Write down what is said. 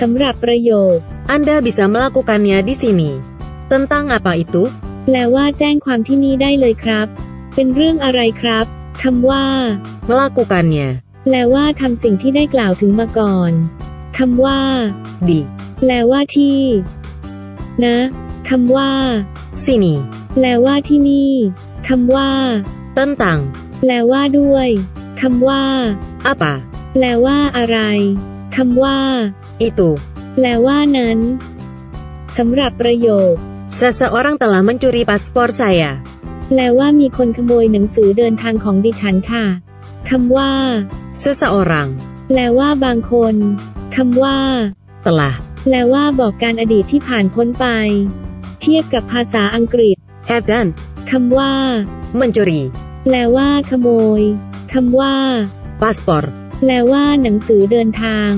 สำหรับประโยค Anda bisa melakukannya di sini. Tentang apa itu? แปลว่าแจ้งความที่นี่ได้เลยครับ เป็นเรื่องอะไรครับคำว่า Melakukannya. แปลว่าทำสิ่งที่ได้กล่าวถึงมาก่อนคำว่า Di แปลว่าที่ นะคำว่า sini. แปลว่าที่นี่คำว่า Tentang แปลว่าด้วยคำว่า apa? แปลว่าอะไร คำว่า Itu. แปลว่านั้นสำหรับประโยค Seseorang telah mencuri paspor saya. แปลว่ามีคนขโมยหนังสือเดินทางของดิฉันค่ะคำว่า Seseorang แปลว่าบางคนคำว่า telah แปลว่าบอกการอดีตที่ผ่านพ้นไป เทียบกับภาษาอังกฤษ have done คำว่า mencuri แปลว่า ขโมยคำว่า paspor. แปลว่าหนังสือเดินทาง